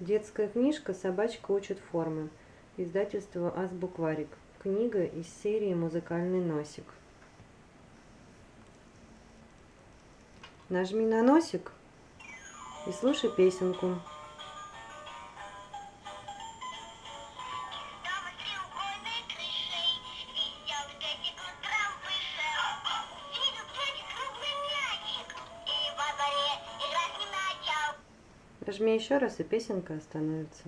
Детская книжка «Собачка учит формы». Издательство «Азбукварик». Книга из серии «Музыкальный носик». Нажми на носик и слушай песенку. Нажми еще раз, и песенка остановится.